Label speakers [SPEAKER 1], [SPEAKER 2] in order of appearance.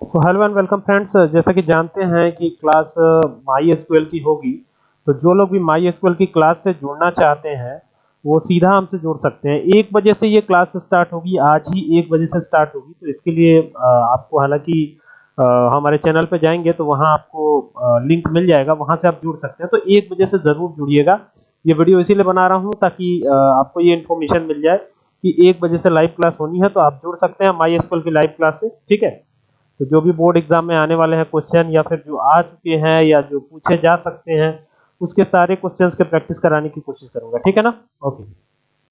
[SPEAKER 1] तो hello and welcome friends जैसा कि जानते हैं कि क्लास माई एसक्यूएल की होगी तो जो लोग भी माई एसक्यूएल की क्लास से जुड़ना चाहते हैं, वो सीधा हमसे जुड़ सकते हैं। एक बजे से ये क्लास स्टार्ट होगी, आज ही एक बजे से स्टार्ट होगी तो इसके लिए आपको हालाँकि हमारे चैनल पे जाएँगे तो वहाँ आपको लिंक मिल जाएगा, वहाँ से आप जुड़ सकते हैं। तो एक बजे से ज़रूर जुड़िएगा। ये वीडियो इसीलिए बना रहा हूँ ताकि आपको ये इन्फॉर्मेशन मिल जाए कि एक बजे से लाइव क्लास होनी है तो आप जुड़ सकते हैं माई एसक्यूएल की लाइव क्लास से, ठीक है? तो जो भी बोर्ड एग्ज़ाम में आने वाले हैं क्वेश्चन या फिर जो आ चुके हैं या जो पूछे जा सकते हैं, उसके सारे क्वेश्चंस के प्रैक्टिस कराने की कोशिश करूँगा, ठीक है ना? ओके